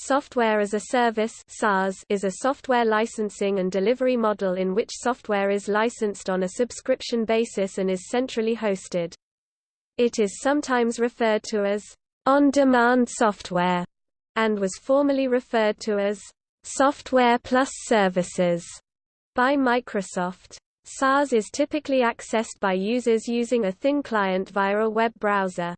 Software as a Service is a software licensing and delivery model in which software is licensed on a subscription basis and is centrally hosted. It is sometimes referred to as on-demand software and was formerly referred to as software plus services by Microsoft. SaaS is typically accessed by users using a thin client via a web browser.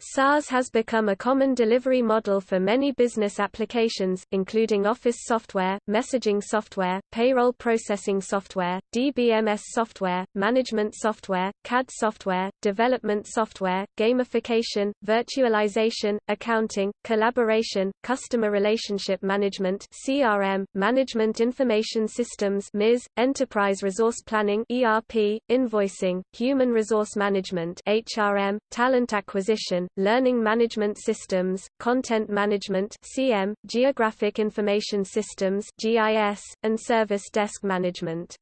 SaaS has become a common delivery model for many business applications, including office software, messaging software, payroll processing software, DBMS software, management software, CAD software, development software, gamification, virtualization, accounting, collaboration, customer relationship management CRM, management information systems MIS, enterprise resource planning ERP, invoicing, human resource management HRM, talent acquisition, learning management systems, content management (CM), geographic information systems (GIS), and service desk management.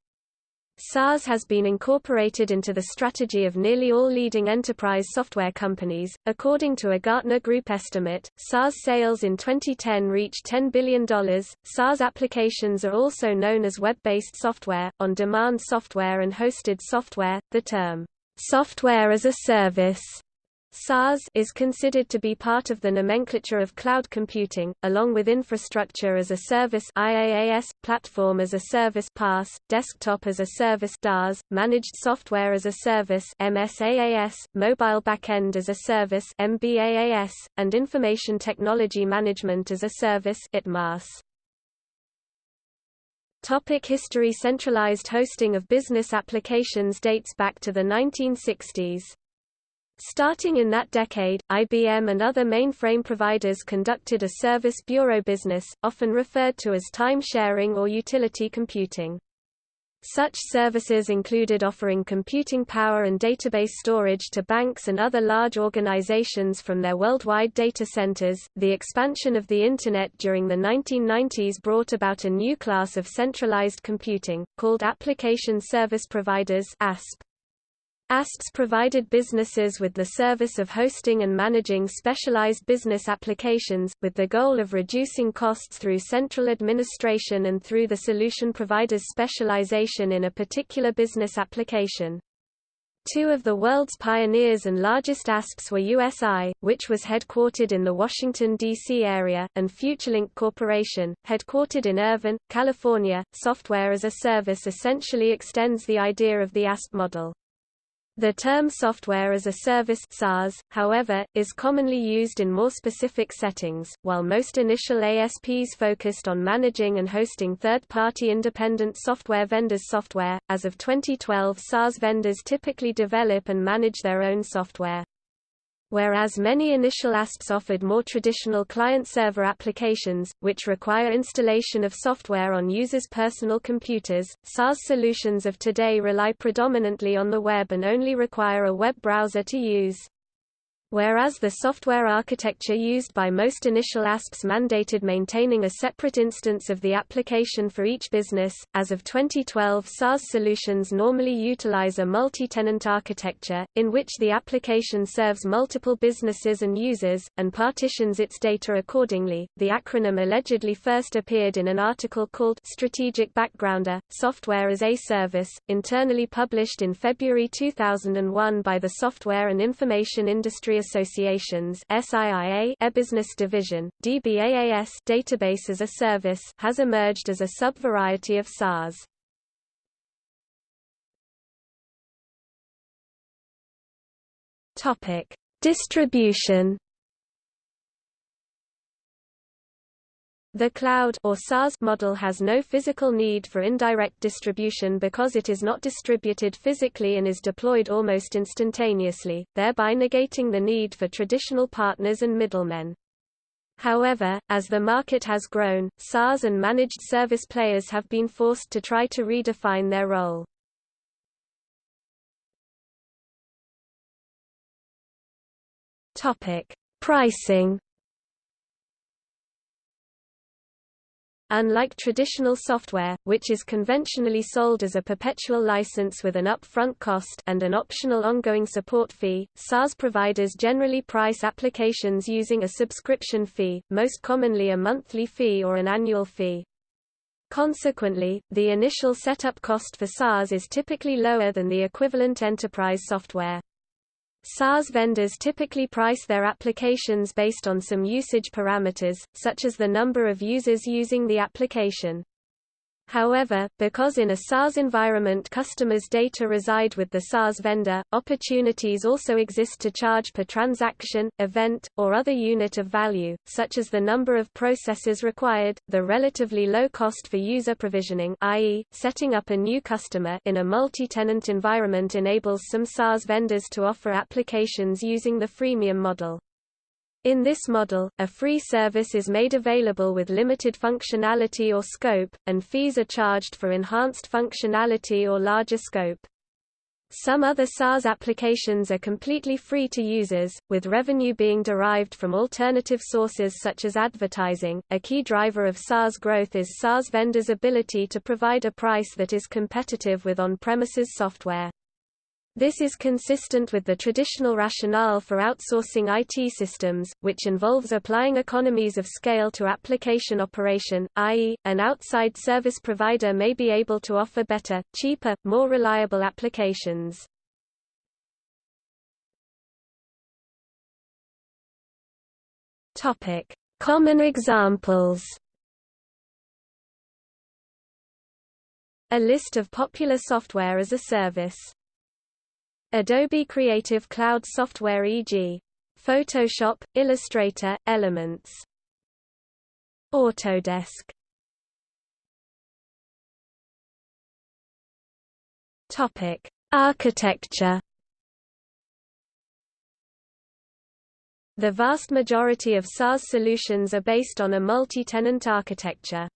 SaaS has been incorporated into the strategy of nearly all leading enterprise software companies. According to a Gartner Group estimate, SaaS sales in 2010 reached $10 billion. SaaS applications are also known as web based software, on demand software, and hosted software. The term software as a service SaaS is considered to be part of the nomenclature of cloud computing, along with infrastructure as a service IaaS, platform as a service PaaS, desktop as a service DaaS, managed software as a service MSaaS, mobile backend as a service MBaaS, and information technology management as a service ITMAS. Topic history Centralized hosting of business applications dates back to the 1960s. Starting in that decade, IBM and other mainframe providers conducted a service bureau business, often referred to as time-sharing or utility computing. Such services included offering computing power and database storage to banks and other large organizations from their worldwide data centers. The expansion of the Internet during the 1990s brought about a new class of centralized computing, called Application Service Providers (ASP). ASPs provided businesses with the service of hosting and managing specialized business applications, with the goal of reducing costs through central administration and through the solution provider's specialization in a particular business application. Two of the world's pioneers and largest ASPs were USI, which was headquartered in the Washington, D.C. area, and FutureLink Corporation, headquartered in Irvine, California. Software as a service essentially extends the idea of the ASP model. The term software as a service SaaS, however, is commonly used in more specific settings. While most initial ASPs focused on managing and hosting third-party independent software vendors' software, as of 2012 SaaS vendors typically develop and manage their own software. Whereas many initial ASPs offered more traditional client-server applications, which require installation of software on users' personal computers, SaaS solutions of today rely predominantly on the web and only require a web browser to use. Whereas the software architecture used by most initial ASPs mandated maintaining a separate instance of the application for each business, as of 2012 SaaS solutions normally utilize a multi-tenant architecture, in which the application serves multiple businesses and users, and partitions its data accordingly. The acronym allegedly first appeared in an article called Strategic Backgrounder, Software as a Service, internally published in February 2001 by the Software and Information Industry Associations SIIA Business Division, DBAAS Database as a Service has emerged as a sub-variety of SaaS. Topic: Distribution The cloud or SaaS model has no physical need for indirect distribution because it is not distributed physically and is deployed almost instantaneously, thereby negating the need for traditional partners and middlemen. However, as the market has grown, SaaS and managed service players have been forced to try to redefine their role. Pricing Unlike traditional software, which is conventionally sold as a perpetual license with an upfront cost and an optional ongoing support fee, SaaS providers generally price applications using a subscription fee, most commonly a monthly fee or an annual fee. Consequently, the initial setup cost for SaaS is typically lower than the equivalent enterprise software. SaaS vendors typically price their applications based on some usage parameters, such as the number of users using the application. However, because in a SaaS environment customers' data reside with the SaaS vendor, opportunities also exist to charge per transaction, event, or other unit of value, such as the number of processes required, the relatively low cost for user provisioning i.e., setting up a new customer in a multi-tenant environment enables some SaaS vendors to offer applications using the freemium model. In this model, a free service is made available with limited functionality or scope, and fees are charged for enhanced functionality or larger scope. Some other SaaS applications are completely free to users, with revenue being derived from alternative sources such as advertising. A key driver of SaaS growth is SaaS vendors' ability to provide a price that is competitive with on premises software. This is consistent with the traditional rationale for outsourcing IT systems, which involves applying economies of scale to application operation, i.e., an outside service provider may be able to offer better, cheaper, more reliable applications. Common examples A list of popular software as a service Adobe Creative Cloud software e.g. Photoshop, Illustrator, Elements. Autodesk. Topic: Architecture. The vast majority of SaaS solutions are based on a multi-tenant architecture.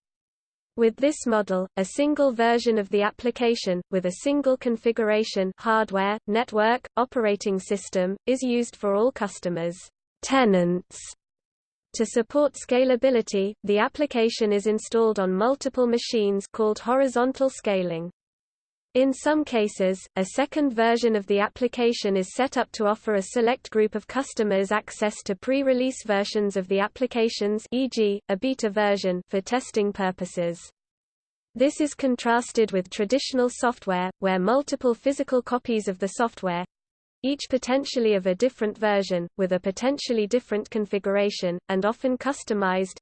With this model, a single version of the application, with a single configuration hardware, network, operating system, is used for all customers' tenants. To support scalability, the application is installed on multiple machines called horizontal scaling. In some cases, a second version of the application is set up to offer a select group of customers access to pre-release versions of the applications e.g., a beta version for testing purposes. This is contrasted with traditional software, where multiple physical copies of the software each potentially of a different version, with a potentially different configuration, and often customized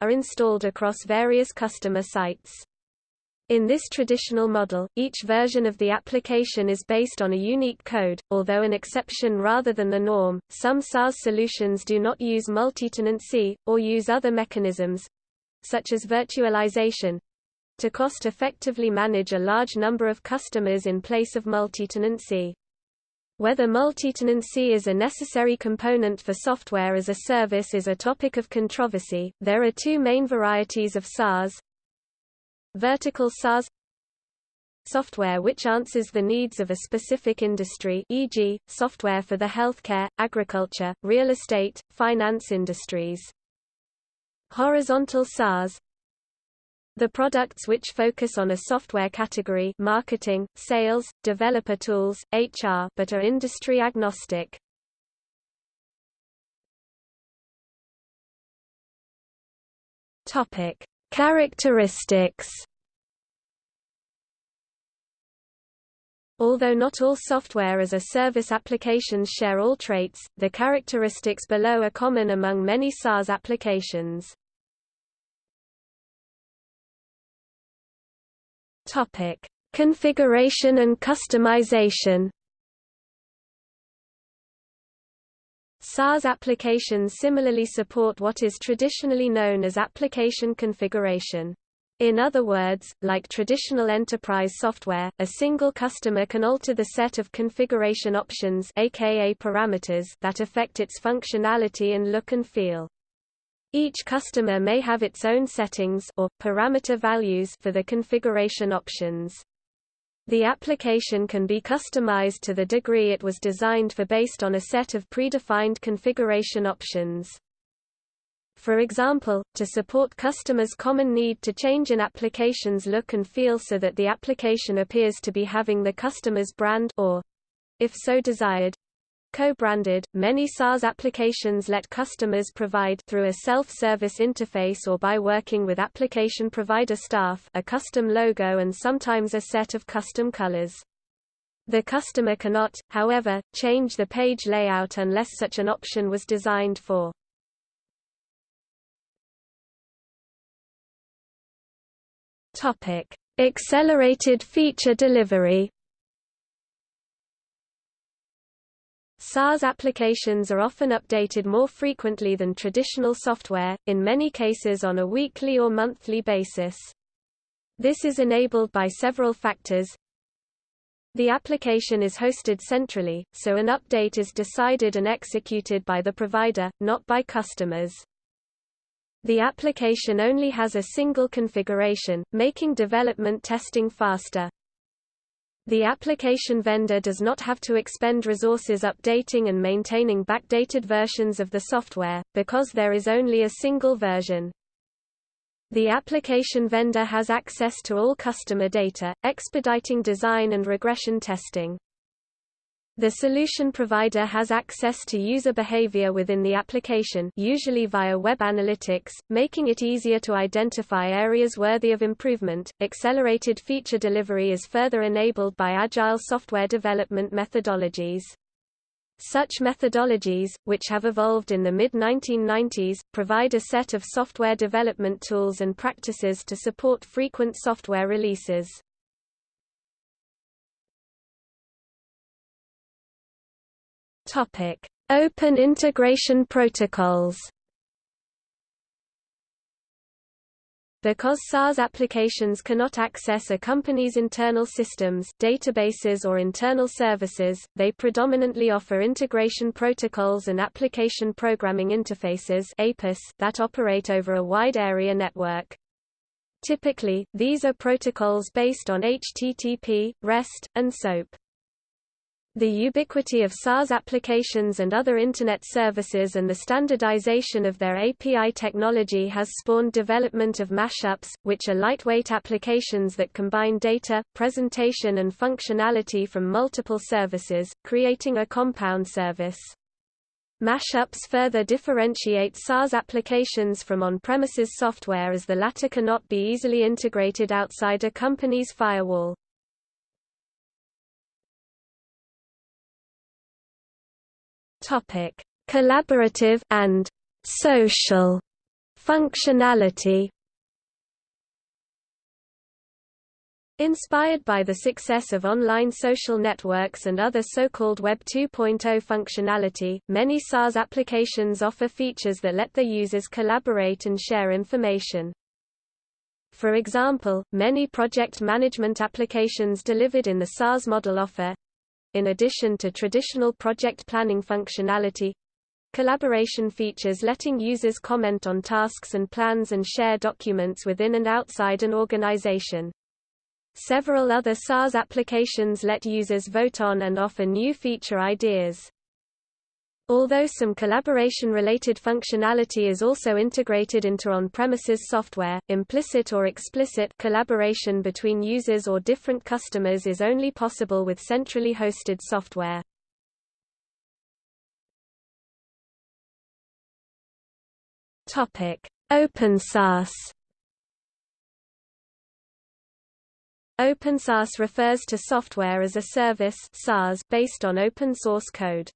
are installed across various customer sites. In this traditional model, each version of the application is based on a unique code, although an exception rather than the norm. Some SaaS solutions do not use multi-tenancy, or use other mechanisms such as virtualization to cost effectively manage a large number of customers in place of multi-tenancy. Whether multi-tenancy is a necessary component for software as a service is a topic of controversy. There are two main varieties of SaaS, Vertical SaaS software which answers the needs of a specific industry e.g., software for the healthcare, agriculture, real estate, finance industries. Horizontal SaaS the products which focus on a software category marketing, sales, developer tools, HR but are industry agnostic. Topic: Characteristics Although not all software as a service applications share all traits, the characteristics below are common among many SaaS applications. Topic: Configuration and customization. SaaS applications similarly support what is traditionally known as application configuration. In other words, like traditional enterprise software, a single customer can alter the set of configuration options aka parameters that affect its functionality and look and feel. Each customer may have its own settings or parameter values for the configuration options. The application can be customized to the degree it was designed for based on a set of predefined configuration options. For example, to support customers' common need to change an application's look and feel so that the application appears to be having the customer's brand or, if so desired, co-branded. Many SaaS applications let customers provide through a self-service interface or by working with application provider staff a custom logo and sometimes a set of custom colors. The customer cannot, however, change the page layout unless such an option was designed for. Topic: Accelerated feature delivery. SaaS applications are often updated more frequently than traditional software, in many cases on a weekly or monthly basis. This is enabled by several factors. The application is hosted centrally, so an update is decided and executed by the provider, not by customers. The application only has a single configuration, making development testing faster. The application vendor does not have to expend resources updating and maintaining backdated versions of the software, because there is only a single version. The application vendor has access to all customer data, expediting design and regression testing. The solution provider has access to user behavior within the application usually via web analytics, making it easier to identify areas worthy of improvement. Accelerated feature delivery is further enabled by agile software development methodologies. Such methodologies, which have evolved in the mid-1990s, provide a set of software development tools and practices to support frequent software releases. Topic: Open integration protocols. Because SaaS applications cannot access a company's internal systems, databases or internal services, they predominantly offer integration protocols and application programming interfaces APIS that operate over a wide area network. Typically, these are protocols based on HTTP, REST, and SOAP. The ubiquity of SaaS applications and other Internet services and the standardization of their API technology has spawned development of mashups, which are lightweight applications that combine data, presentation and functionality from multiple services, creating a compound service. Mashups further differentiate SaaS applications from on-premises software as the latter cannot be easily integrated outside a company's firewall. Topic: Collaborative and social functionality. Inspired by the success of online social networks and other so-called Web 2.0 functionality, many SaaS applications offer features that let their users collaborate and share information. For example, many project management applications delivered in the SaaS model offer in addition to traditional project planning functionality collaboration features letting users comment on tasks and plans and share documents within and outside an organization. Several other SaaS applications let users vote on and offer new feature ideas. Although some collaboration-related functionality is also integrated into on-premises software, implicit or explicit collaboration between users or different customers is only possible with centrally hosted software. Topic: Open SaaS refers to software as a service (SaaS) based on open source code.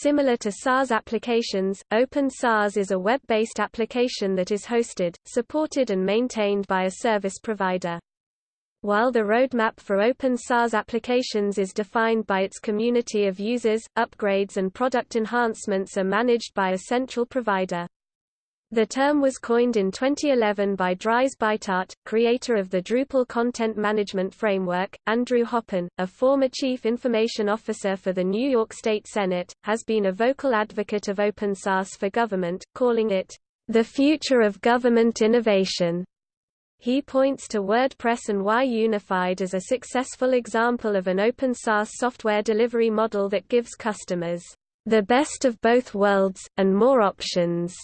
Similar to SaaS applications, Open SaaS is a web-based application that is hosted, supported and maintained by a service provider. While the roadmap for Open SaaS applications is defined by its community of users, upgrades and product enhancements are managed by a central provider. The term was coined in 2011 by Dries Buytaert, creator of the Drupal content management framework. Andrew Hoppen, a former chief information officer for the New York State Senate, has been a vocal advocate of open source for government, calling it the future of government innovation. He points to WordPress and Why Unified as a successful example of an open source software delivery model that gives customers the best of both worlds, and more options.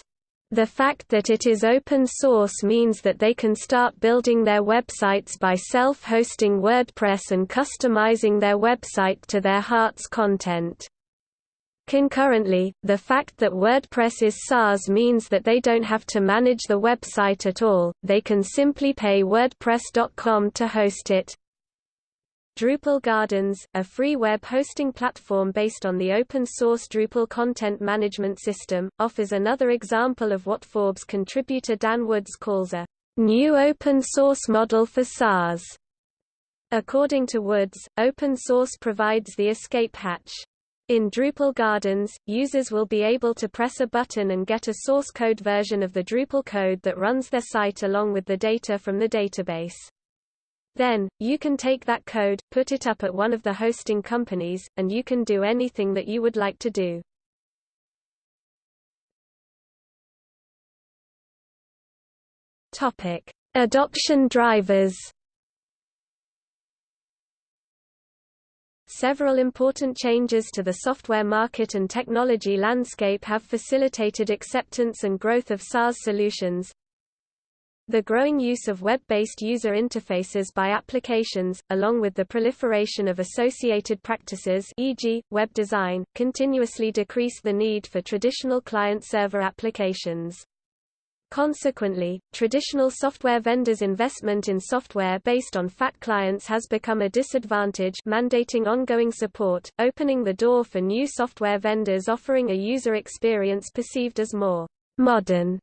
The fact that it is open source means that they can start building their websites by self-hosting WordPress and customizing their website to their heart's content. Concurrently, the fact that WordPress is SaaS means that they don't have to manage the website at all, they can simply pay WordPress.com to host it. Drupal Gardens, a free web hosting platform based on the open-source Drupal content management system, offers another example of what Forbes contributor Dan Woods calls a new open-source model for SaaS. According to Woods, open source provides the escape hatch. In Drupal Gardens, users will be able to press a button and get a source code version of the Drupal code that runs their site along with the data from the database. Then, you can take that code, put it up at one of the hosting companies, and you can do anything that you would like to do. Topic: Adoption drivers. Several important changes to the software market and technology landscape have facilitated acceptance and growth of SaaS solutions, the growing use of web-based user interfaces by applications, along with the proliferation of associated practices e.g., web design, continuously decrease the need for traditional client-server applications. Consequently, traditional software vendors' investment in software based on fat clients has become a disadvantage mandating ongoing support, opening the door for new software vendors offering a user experience perceived as more modern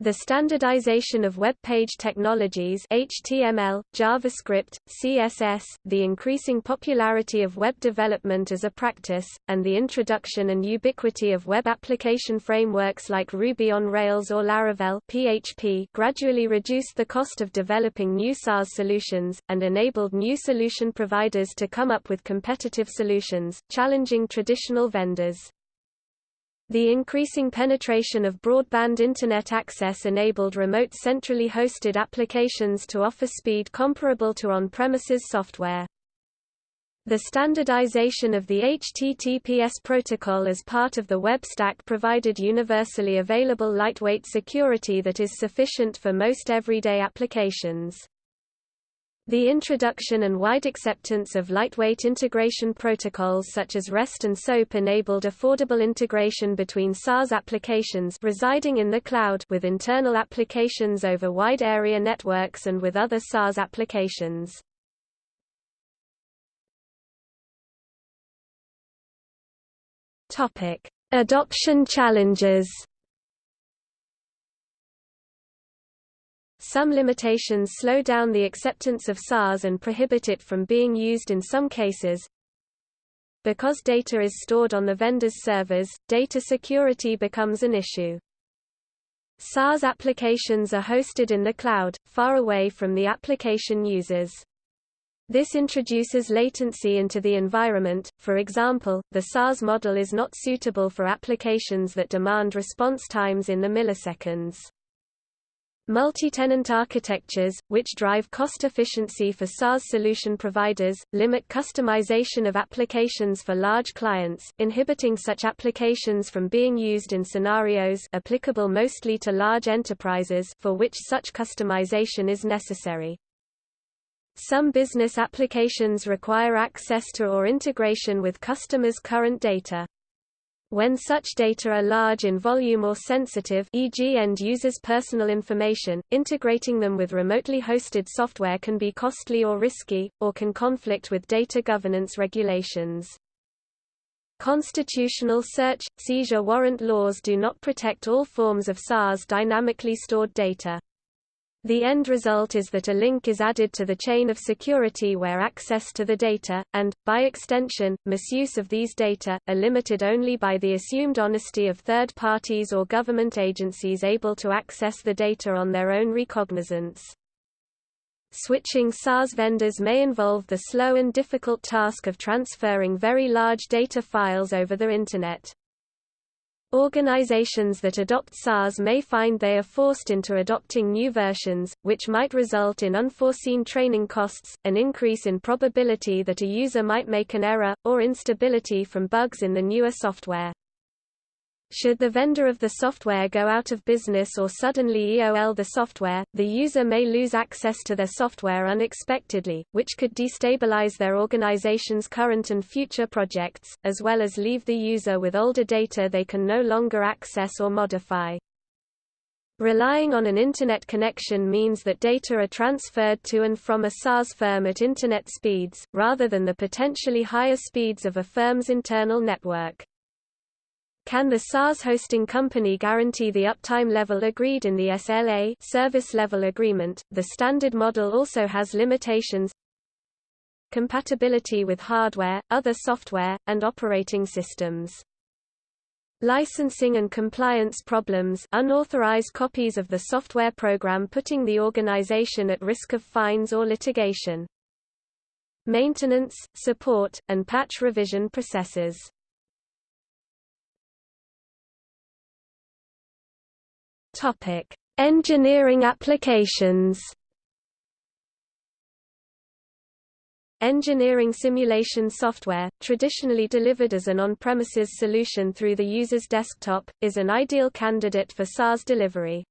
the standardization of web page technologies HTML, JavaScript, CSS, the increasing popularity of web development as a practice, and the introduction and ubiquity of web application frameworks like Ruby on Rails or Laravel PHP gradually reduced the cost of developing new SaaS solutions, and enabled new solution providers to come up with competitive solutions, challenging traditional vendors. The increasing penetration of broadband Internet access enabled remote centrally hosted applications to offer speed comparable to on-premises software. The standardization of the HTTPS protocol as part of the web stack provided universally available lightweight security that is sufficient for most everyday applications. The introduction and wide acceptance of lightweight integration protocols such as REST and SOAP enabled affordable integration between SaaS applications residing in the cloud with internal applications over wide area networks and with other SaaS applications. Topic: Adoption challenges. Some limitations slow down the acceptance of SaaS and prohibit it from being used in some cases. Because data is stored on the vendor's servers, data security becomes an issue. SaaS applications are hosted in the cloud, far away from the application users. This introduces latency into the environment, for example, the SaaS model is not suitable for applications that demand response times in the milliseconds. Multi-tenant architectures, which drive cost efficiency for SaaS solution providers, limit customization of applications for large clients, inhibiting such applications from being used in scenarios applicable mostly to large enterprises for which such customization is necessary. Some business applications require access to or integration with customers' current data. When such data are large in volume or sensitive e.g. end users' personal information, integrating them with remotely hosted software can be costly or risky, or can conflict with data governance regulations. Constitutional search, seizure warrant laws do not protect all forms of SaaS dynamically stored data. The end result is that a link is added to the chain of security where access to the data, and, by extension, misuse of these data, are limited only by the assumed honesty of third parties or government agencies able to access the data on their own recognizance. Switching SaaS vendors may involve the slow and difficult task of transferring very large data files over the Internet. Organizations that adopt SaaS may find they are forced into adopting new versions, which might result in unforeseen training costs, an increase in probability that a user might make an error, or instability from bugs in the newer software. Should the vendor of the software go out of business or suddenly EOL the software, the user may lose access to their software unexpectedly, which could destabilize their organization's current and future projects, as well as leave the user with older data they can no longer access or modify. Relying on an Internet connection means that data are transferred to and from a SaaS firm at Internet speeds, rather than the potentially higher speeds of a firm's internal network. Can the SaaS hosting company guarantee the uptime level agreed in the SLA service level agreement? The standard model also has limitations compatibility with hardware, other software, and operating systems. Licensing and compliance problems unauthorized copies of the software program putting the organization at risk of fines or litigation. Maintenance, support, and patch revision processes Topic: Engineering applications. Engineering simulation software, traditionally delivered as an on-premises solution through the user's desktop, is an ideal candidate for SaaS delivery.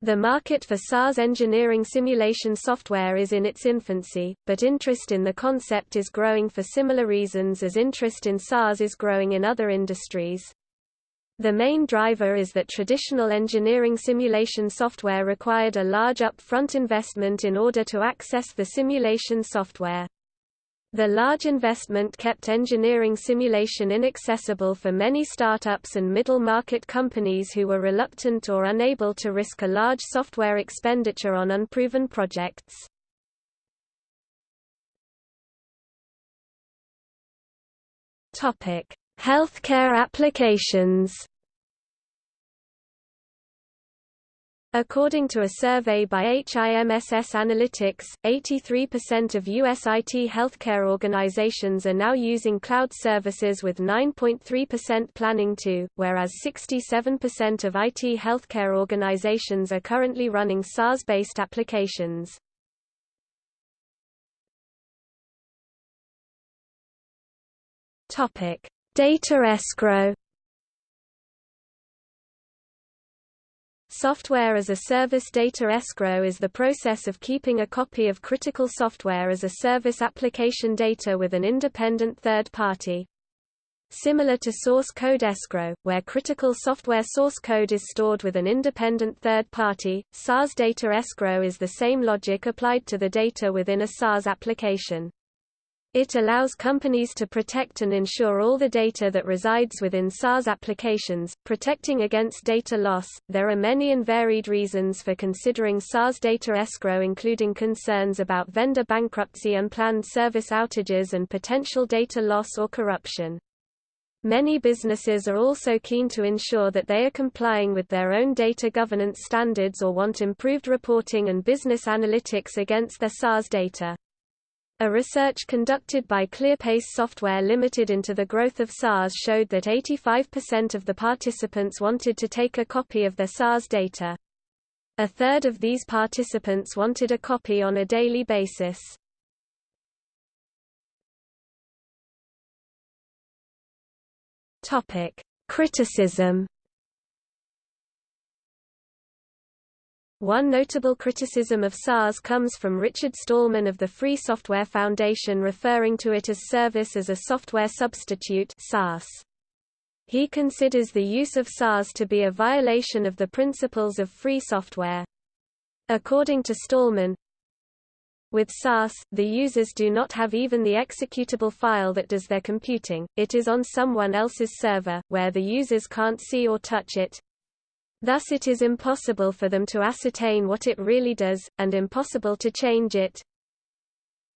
The market for SaaS engineering simulation software is in its infancy, but interest in the concept is growing for similar reasons as interest in SaaS is growing in other industries. The main driver is that traditional engineering simulation software required a large upfront investment in order to access the simulation software. The large investment kept engineering simulation inaccessible for many startups and middle-market companies who were reluctant or unable to risk a large software expenditure on unproven projects. Healthcare applications According to a survey by HIMSS Analytics, 83% of U.S. IT healthcare organizations are now using cloud services with 9.3% planning to, whereas 67% of IT healthcare organizations are currently running SaaS-based applications. Data escrow Software as a Service data escrow is the process of keeping a copy of critical software as a service application data with an independent third party. Similar to source code escrow, where critical software source code is stored with an independent third party, SaaS data escrow is the same logic applied to the data within a SaaS application. It allows companies to protect and ensure all the data that resides within SaaS applications, protecting against data loss. There are many and varied reasons for considering SaaS data escrow, including concerns about vendor bankruptcy, unplanned service outages, and potential data loss or corruption. Many businesses are also keen to ensure that they are complying with their own data governance standards or want improved reporting and business analytics against their SaaS data. A research conducted by ClearPace Software Limited into the growth of SaaS showed that 85% of the participants wanted to take a copy of their SaaS data. A third of these participants wanted a copy on a daily basis. Topic: Criticism One notable criticism of SaaS comes from Richard Stallman of the Free Software Foundation referring to it as service as a software substitute SaaS. He considers the use of SaaS to be a violation of the principles of free software. According to Stallman, with SaaS, the users do not have even the executable file that does their computing, it is on someone else's server, where the users can't see or touch it, Thus it is impossible for them to ascertain what it really does, and impossible to change it.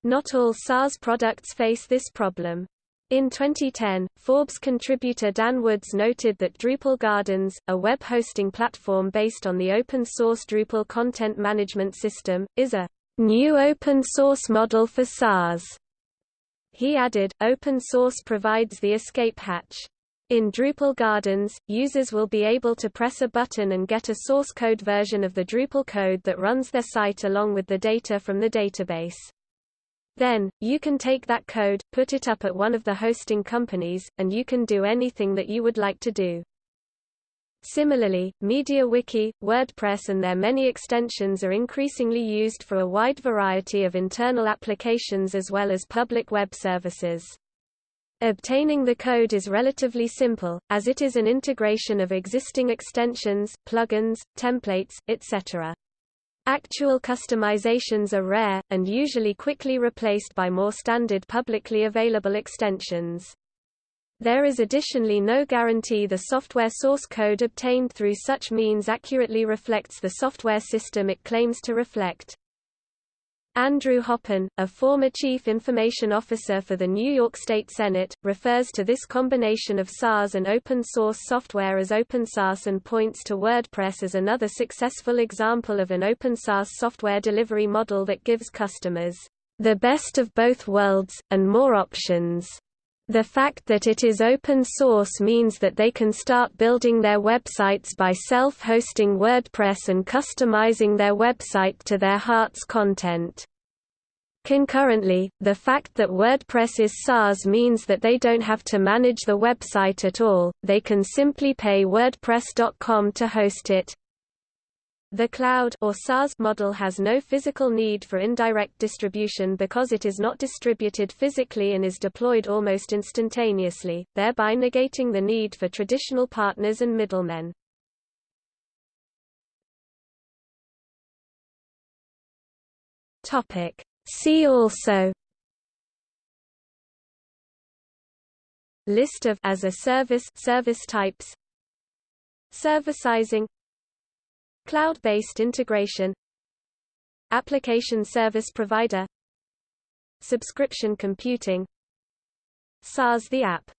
Not all SaaS products face this problem. In 2010, Forbes contributor Dan Woods noted that Drupal Gardens, a web hosting platform based on the open-source Drupal content management system, is a new open-source model for SaaS. He added, open source provides the escape hatch. In Drupal Gardens, users will be able to press a button and get a source code version of the Drupal code that runs their site along with the data from the database. Then, you can take that code, put it up at one of the hosting companies, and you can do anything that you would like to do. Similarly, MediaWiki, WordPress and their many extensions are increasingly used for a wide variety of internal applications as well as public web services. Obtaining the code is relatively simple, as it is an integration of existing extensions, plugins, templates, etc. Actual customizations are rare, and usually quickly replaced by more standard publicly available extensions. There is additionally no guarantee the software source code obtained through such means accurately reflects the software system it claims to reflect. Andrew Hoppen, a former chief information officer for the New York State Senate, refers to this combination of SaaS and open source software as OpenSaaS and points to WordPress as another successful example of an open SaaS software delivery model that gives customers the best of both worlds, and more options. The fact that it is open source means that they can start building their websites by self-hosting WordPress and customizing their website to their heart's content. Concurrently, the fact that WordPress is SaaS means that they don't have to manage the website at all, they can simply pay WordPress.com to host it. The cloud or SaaS model has no physical need for indirect distribution because it is not distributed physically and is deployed almost instantaneously, thereby negating the need for traditional partners and middlemen. Topic: See also List of as a service service types Servicizing Cloud-based integration Application service provider Subscription computing SaaS the app